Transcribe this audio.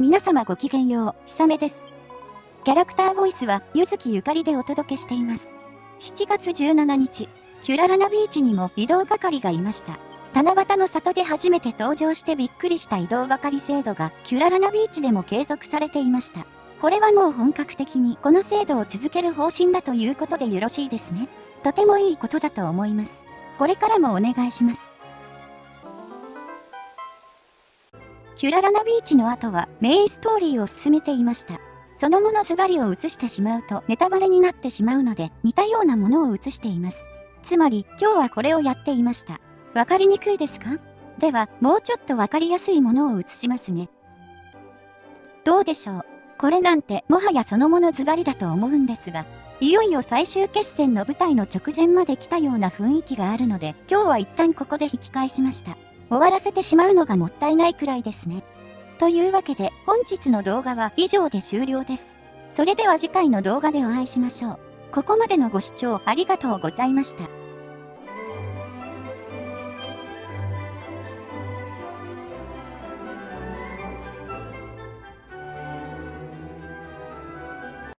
皆様ごきげんよう、ひさめです。キャラクターボイスは、ゆずきゆかりでお届けしています。7月17日、キュララナビーチにも移動係がいました。七夕の里で初めて登場してびっくりした移動係制度がキュララナビーチでも継続されていました。これはもう本格的にこの制度を続ける方針だということでよろしいですね。とてもいいことだと思います。これからもお願いします。キュララナビーチの後はメインストーリーを進めていました。そのものズバリを映してしまうとネタバレになってしまうので似たようなものを映しています。つまり今日はこれをやっていました。わかりにくいですか？ではもうちょっとわかりやすいものを映しますね。どうでしょう？これなんてもはやそのものズバリだと思うんですが、いよいよ最終決戦の舞台の直前まで来たような雰囲気があるので、今日は一旦ここで引き返しました。終わらせてしまうのがもったいないくらいですね。というわけで本日の動画は以上で終了です。それでは次回の動画でお会いしましょう。ここまでのご視聴ありがとうございました。